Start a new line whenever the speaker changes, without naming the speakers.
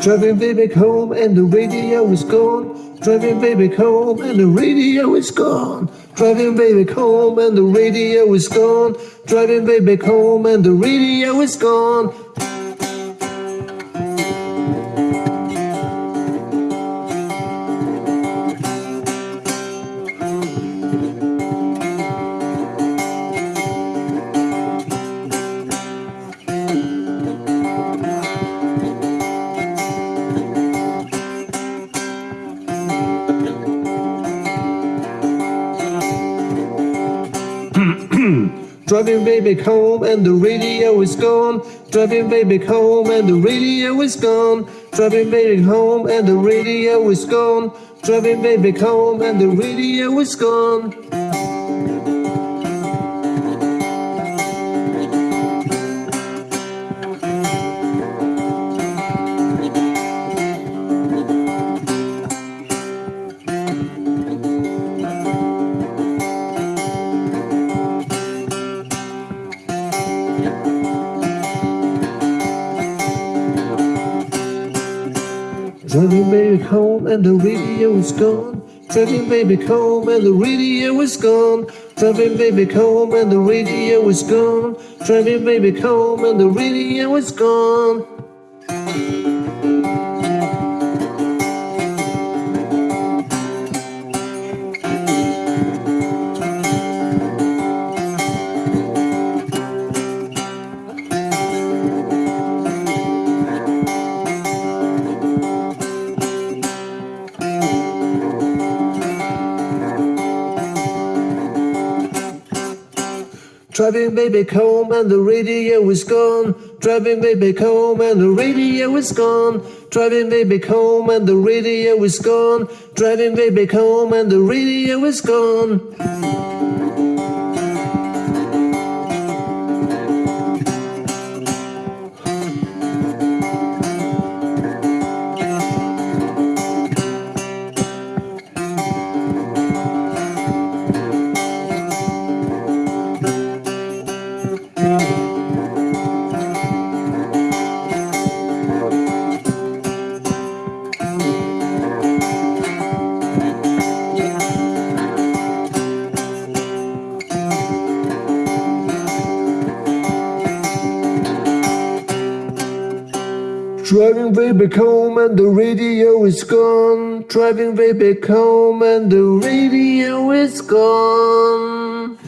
Driving baby home and the radio is gone. Driving baby home and the radio is gone. Driving baby home and the radio is gone. Driving baby home and the radio is gone. Driving baby home and the radio is gone. Driving baby home and the radio is gone. Driving baby home and the radio is gone. Driving baby home and the radio is gone. Driving baby home and the radio is gone. Driving baby home and the radio is gone. Driving baby home and the radio is gone. Driving baby home and the radio is gone. Driving baby home and the radio is gone. Driving baby home and the radio is gone. Driving baby home and the radio is gone. Driving baby home and the radio is gone. Driving way back home and the radio is gone. Driving way back home and the radio is gone.